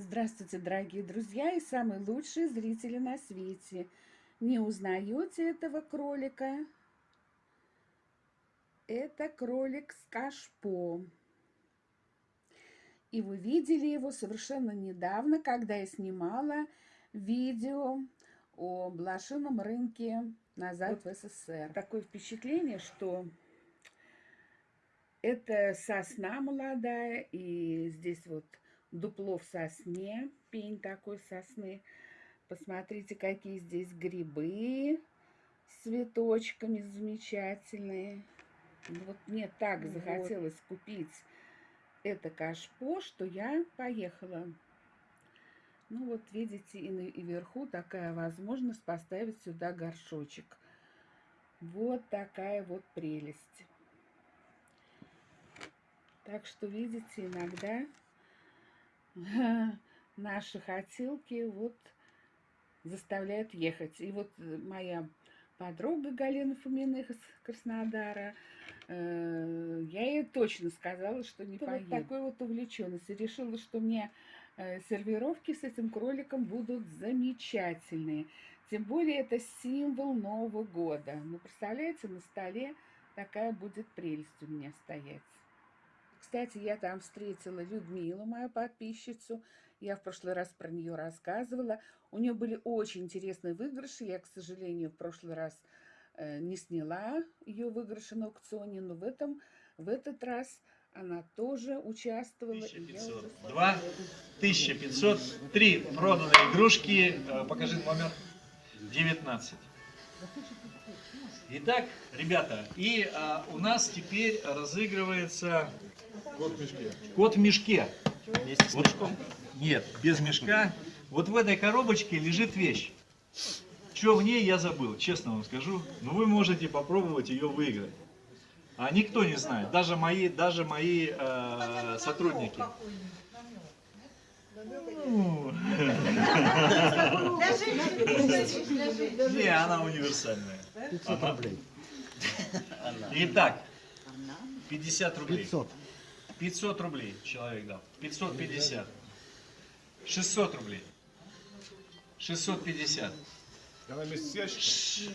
Здравствуйте, дорогие друзья и самые лучшие зрители на свете. Не узнаете этого кролика? Это кролик с кашпо. И вы видели его совершенно недавно, когда я снимала видео о блошином рынке назад вот в СССР. Такое впечатление, что это сосна молодая, и здесь вот дупло в сосне, пень такой сосны. Посмотрите, какие здесь грибы с цветочками замечательные. Вот мне так вот. захотелось купить это кашпо, что я поехала. Ну вот видите, и, на, и вверху такая возможность поставить сюда горшочек. Вот такая вот прелесть. Так что, видите, иногда наши хотелки вот заставляют ехать. И вот моя подруга Галина Фомина из Краснодара, э, я ей точно сказала, что не поеду. Вот такой вот увлеченность. И решила, что мне э, сервировки с этим кроликом будут замечательные. Тем более это символ Нового года. Ну, представляете, на столе такая будет прелесть у меня стоять. Кстати, я там встретила Людмилу, мою подписчицу. Я в прошлый раз про нее рассказывала. У нее были очень интересные выигрыши. Я, к сожалению, в прошлый раз э, не сняла ее выигрыши на аукционе, но в, этом, в этот раз она тоже участвовала. 1500. Два, 1500, три проданные игрушки. Э, покажи номер 19. Итак, ребята, и а, у нас теперь разыгрывается Кот в мешке. Кот в мешке. Вместе с вот, мешком? Нет, без мешка. Вот в этой коробочке лежит вещь. Что в ней, я забыл, честно вам скажу. Но вы можете попробовать ее выиграть. А никто не знает, даже мои, даже мои э, сотрудники. Не, она универсальная. Итак, 50 рублей. 500. 500 рублей человек дал. 550. 600 рублей. 650.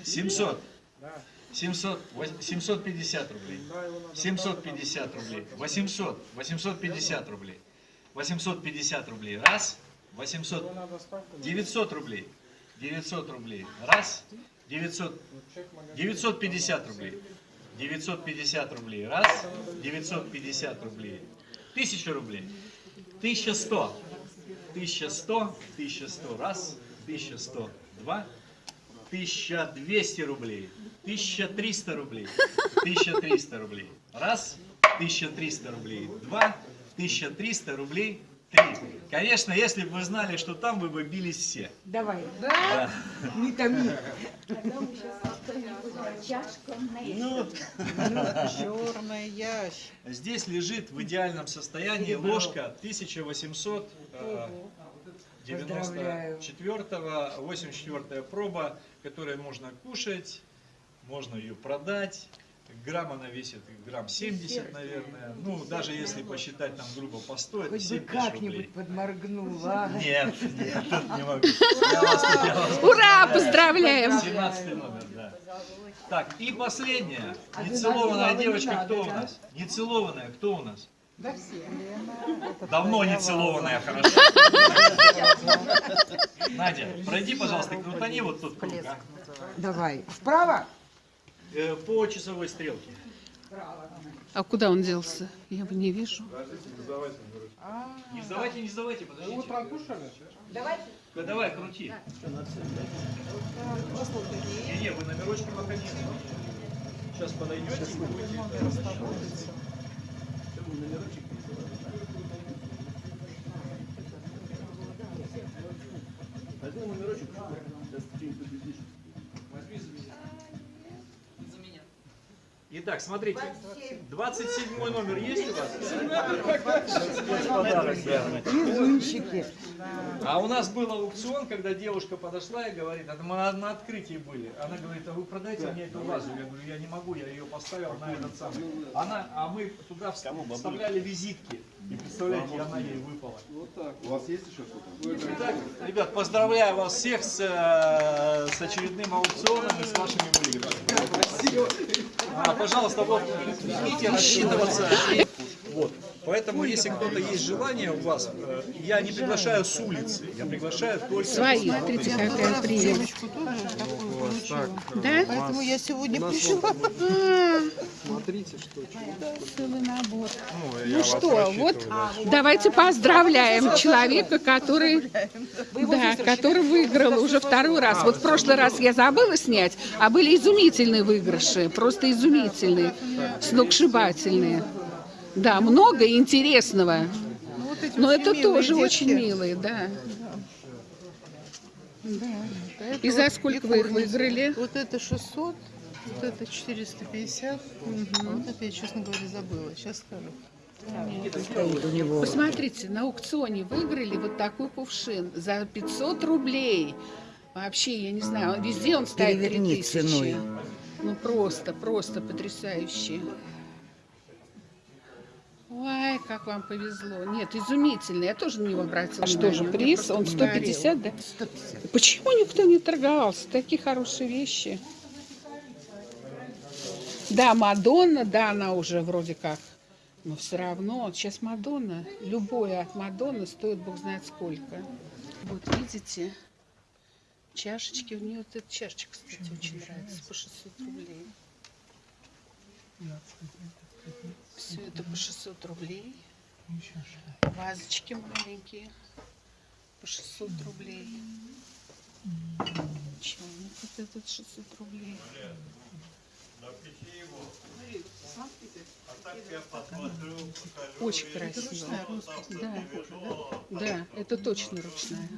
700. 700, 750 рублей. 750 рублей. 800. 850 рублей. 850 рублей. Раз. 800. 900 рублей. 900 рублей. Раз. 900. 950 рублей. 950 рублей. Раз. 950 рублей. 1000 рублей. 1100. 1100. 1100. Раз. 1100. Два. 1200 рублей. 1300 рублей. 1300 рублей. Раз. 1300 рублей. Два. 1300 рублей. Три. Конечно, если бы вы знали, что там, вы бы бились все. Давай. Да? да. Не томи. Ну, черная ящ. Здесь лежит в идеальном состоянии ложка 1800 94 84 проба, которую можно кушать, можно ее продать. Грамм она весит грамм 70, наверное. Ну, даже если посчитать там грубо по 100, это 7 тысяч как-нибудь подморгнула. Нет, нет, не могу. Ура, поздравляем! 17 номер, да. Так, и последняя. Нецелованная девочка кто у нас? Нецелованная кто у нас? Да все. Давно не целованная, хорошо. Надя, пройди, пожалуйста, крутани вот тут круг. А. Давай. Вправо? Э, по часовой стрелке. А куда он делся? Я его не вижу. Не сдавайте, не сдавайте, подождите. Утром кушали? Давайте. Давай, крути. Не, не, вы номерочки пока не Сейчас подойдете и будете. Номерочек. Сейчас Возьми Итак, смотрите, 27 номер есть у вас? Везунчики. А у нас был аукцион, когда девушка подошла и говорит, это мы на открытии были. Она говорит, а вы продайте мне эту вазу. Я говорю, я не могу, я ее поставил на этот самый. Она, а мы туда вставляли визитки. И представляете, она ей выпала. У вас есть еще что-то? Итак, ребят, поздравляю вас всех с, э, с очередным аукционом и с вашими выигрышами. А, пожалуйста, вот, идите рассчитываться. Вот. Поэтому, если кто-то есть желание у вас, э, я не приглашаю с улицы, я приглашаю только... Свои, смотрите, какая прелесть. Девочку тоже такую получила. Да? Поэтому я сегодня пришла. Смотрите, что Целый набор. Ну что, вот давайте поздравляем человека, который, да, который выиграл уже второй раз. Вот в прошлый раз я забыла снять, а были изумительные выигрыши, просто изумительные, сногсшибательные. Да, много интересного. Ну, Но это тоже очень милые, да. Это И за сколько вы их выиграли? Вот это 600, вот это 450. А вот это я, честно говоря, забыла. Сейчас скажу. Посмотрите, на аукционе выиграли вот такой кувшин за 500 рублей. Вообще, я не знаю, везде он стоит Переверни 3000. ценой. Ну просто, просто потрясающе. Ой, как вам повезло. Нет, изумительно. Я тоже на него обратила. А что же, приз? Он 150, да? 150. Почему никто не торговался? Такие хорошие вещи. Да, Мадонна, да, она уже вроде как. Но все равно, сейчас Мадонна, любое от Мадонны стоит бог знает сколько. Вот видите, чашечки, у нее вот эта чашечка, кстати, очень нравится, по 600 рублей. Все это по 600 рублей. Вазочки маленькие по 600 рублей. Чайник вот этот 600 рублей. Очень красиво. Да, да, это точно ручная.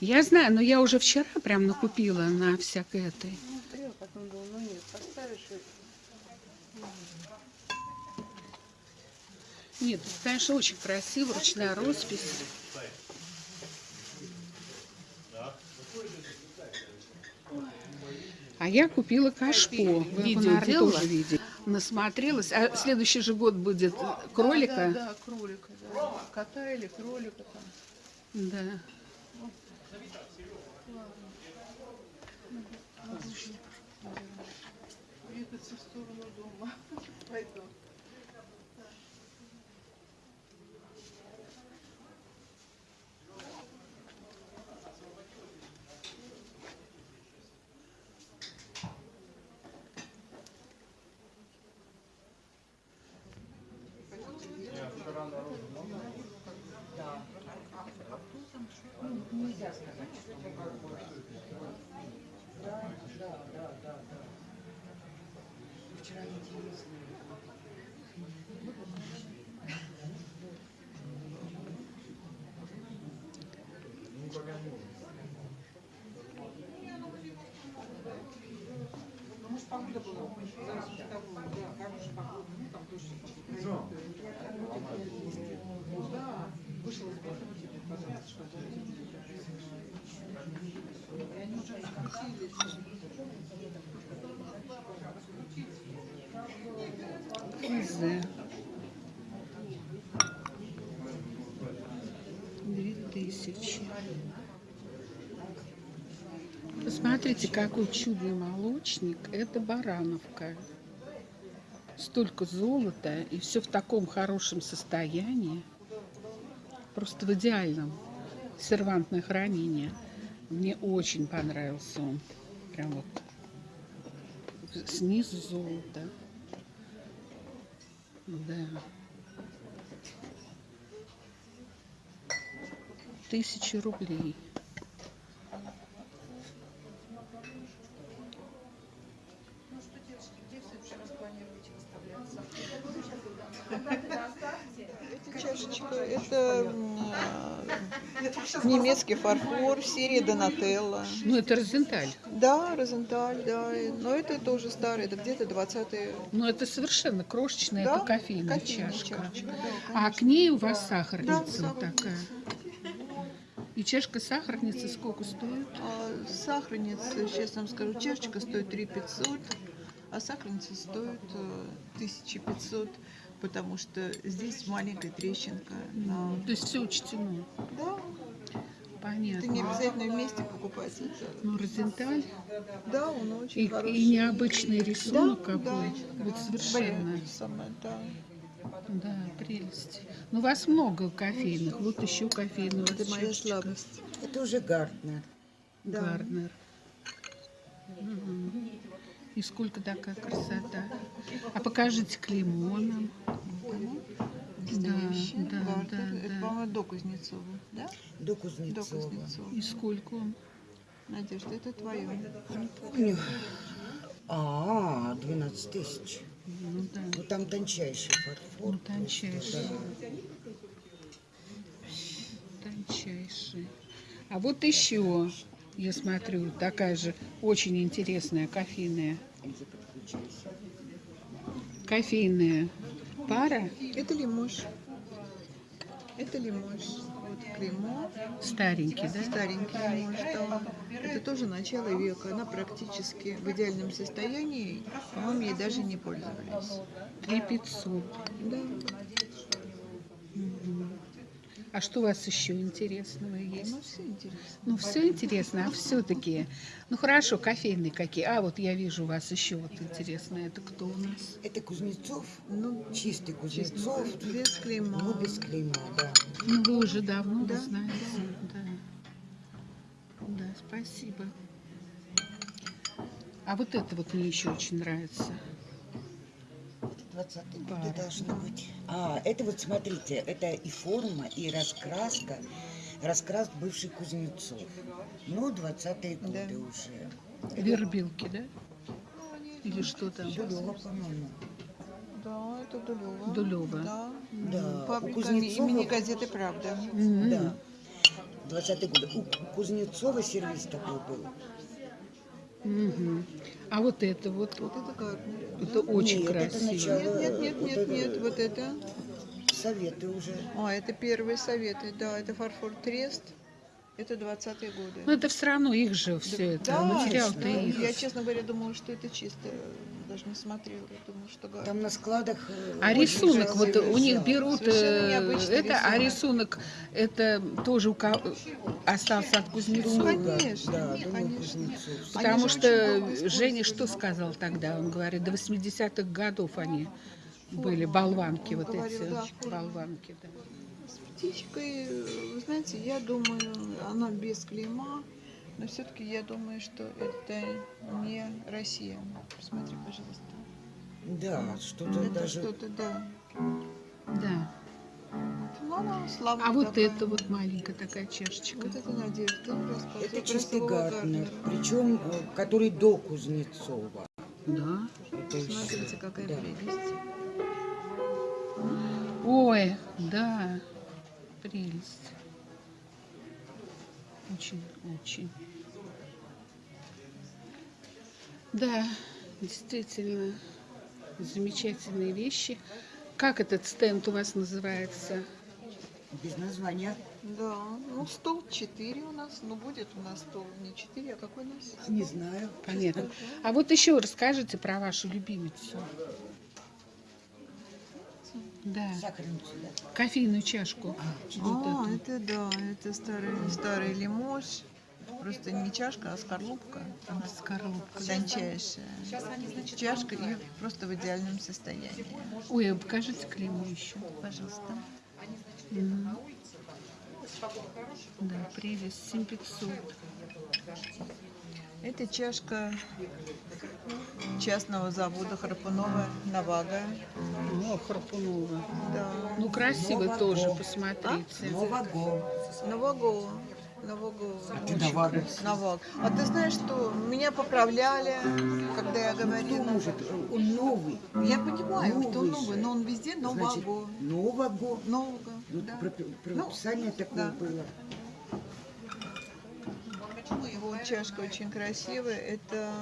Я знаю, но я уже вчера прям накупила на всякой этой. Нет, конечно, очень красиво, ручная роспись. Я купила кашпо. Вы наверное, тоже видели. Насмотрелась. А следующий же год будет кролика. Да, да, кролика, да. Кота или кролика там. Да. Двигаться в сторону дома. Пойду. ясно, значит, ну как бы... Да, да, да, да, да. Вчера интересно. Ну, да, вышел из дома, пожалуйста, чтобы... Кизе. Две тысячи. Посмотрите, какой чудный молочник. Это Барановка. Столько золота, и все в таком хорошем состоянии. Просто в идеальном. Сервантное хранение. Мне очень понравился он. Прям вот снизу золото. Да. Тысячи рублей. Это немецкий фарфор, серия Донателла. Ну, это Розенталь. Да, Розенталь, да. Но это тоже старый, это где-то 20-е. Но это совершенно крошечная, Да, это кофейная, кофейная чашка. чашечка, да, а к ней у вас сахарница Да, вот такая. И чашка сахарницы сколько стоит? А, Сахарница, сейчас вам скажу, чашечка стоит 3 500, А сахарница стоит э, 1500, потому что здесь маленькая трещинка. на- То есть все учтено. Да, Понятно. это не обязательно вместе покупать. это- Ну, Розенталь. Да, он очень И, хороший. и необычный рисунок Да, какой. да, Вот да. совершенно. Самое, да. Да, прелесть. Ну, у вас много кофейных. Вот еще кофейный. Это моя слабость. Это уже Гартнер. Да. Гарднер. Мгм. И сколько такая красота. А покажите клеймо нам. Настоящий да, Гарднер. да, Это, да. по-моему, до Кузнецова, да? До До Кузнецова. Кузнецова. И сколько он? Надежда, это твое. Помню. А, 12 тысяч. Ну да. Ну там тончайший фарфор. Ну, тончайший. Да. Тончайший. А вот еще, я смотрю, такая же очень интересная кофейная. Кофейная пара Это лимош. Это лимош. Вот клеймо. старенький, да? Старенький лимош, да. Это тоже начало века. Она практически в идеальном состоянии. По-моему, ей даже не пользовались. Три пятьсот. Да. А что у вас еще интересного Ну, есть? все интересно. Ну, все интересно, а все-таки. Ну, хорошо, кофейные какие. А, вот я вижу у вас еще вот интересное. Это кто у нас? Это Кузнецов. Ну, Чистый Кузнецов. без клейма. Ну, без клейма, да. Ну, вы уже давно Да, знаете. Да. Да, спасибо. А вот это вот мне еще очень нравится. 20 Пара. годы должно быть. А, это вот смотрите, это и форма, и раскраска. Раскрас бывший Кузнецов. Ну, 20-е годы Да. уже. Вербилки, да? Или что там? Дулева, по-моему. Да, это Дулева. Дулева. Да. Да, у Фабрика Кузнецова- имени газеты «Правда». М. Да. 20-е годы. У Кузнецова сервис такой был. Мгм. А вот это вот, Вот это Гарднер. это очень Нет, это красиво. начало. Нет, нет, нет, Вот нет, это- нет, вот это. Советы уже. А, это первые советы, да, это фарфор Трест. Это 20-е годы. Ну, это все равно их же все это. Да, Материал-то да. их. Я, честно говоря, думала, что это чисто. Даже не смотрела. Думала, что. Там на складах... э, А очень рисунок, вот у них берут э, это, а рисунок. рисунок это тоже у кого остался от Кузнецова. Ну, конечно, Да, думаю, конечно. Потому же что Женя что сказал тогда? Он говорит, до 80-х годов они были болванки Он вот говорил, эти. да, Болванки, да. Птичкой, э, вы знаете, я думаю, она без клейма, но все-таки я думаю, что это не Россия. Посмотри, пожалуйста. Да, что-то это даже... что-то, да. Да. Ну, слабая А вот такая. это вот маленькая такая чашечка. Вот это Надежда. Это чистый Гартнера. причем э, который до Кузнецова. Да. Это Смотрите, какая да. прелесть. Ой, да. Прелесть. Очень, очень. Да, действительно, замечательные вещи. Как этот стенд у вас называется? Без названия. Да, ну стол 4 у нас, ну будет у нас стол не 4, а какой у нас? Не знаю. Понятно. А вот еще расскажите про вашу любимицу. Да, Сахарницу, да. кофейную чашку. Вот А, эту. это да, это старый, старый лимош. Просто не чашка, а скорлупка. Скорлупка. Тончайшая. Чашка и просто в идеальном состоянии. Ой, а покажите клеймо еще. Пожалуйста. Мгм. Да, прелесть, 7500. Это чашка частного завода Харпунова Навага. О, Харпунова. Да. Ну, красивый Нового. тоже, посмотрите. Нового. Наваго. Наваго. Навага. Наваг. А ты знаешь, что меня поправляли, когда я говорила. может? Он новый. Я понимаю, что Новый новый, же. но он везде Значит, Новаго. Нового. Нового. Ну, да. про- Прописание такое да. было. Вот чашка очень красивая. Это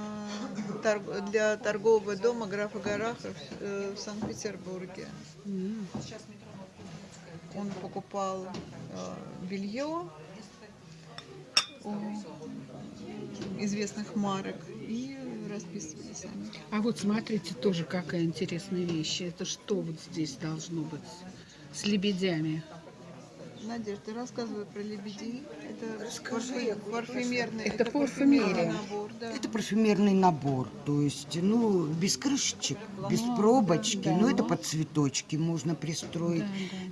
для торгового дома графа Гарахов э, в Санкт-Петербурге. Он покупал э, белье у известных марок и расписывали сами. А вот смотрите, тоже какая интересная вещь. Это что вот здесь должно быть с лебедями? Надежда, ты рассказывай про лебедей. Это Расскажи, парфю- парфюмерный, Это парфюмерный парфюмерия. набор, да. Это парфюмерный набор, то есть, ну, без крышечек, без пробочки, да. но это под цветочки можно пристроить.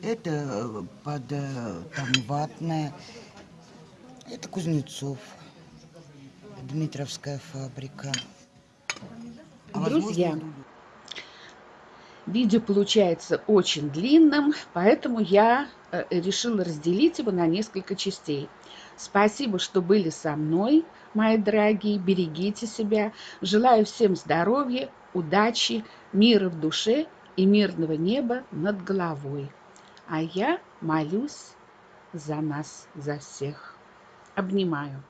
Да, Это э, под э, там ватное. Это Кузнецов, Дмитровская фабрика. А Друзья, возможно, Видео получается очень длинным, поэтому я э, решила разделить его на несколько частей. Спасибо, что были со мной, мои дорогие. Берегите себя. Желаю всем здоровья, удачи, мира в душе и мирного неба над головой. А я молюсь за нас, за всех. Обнимаю.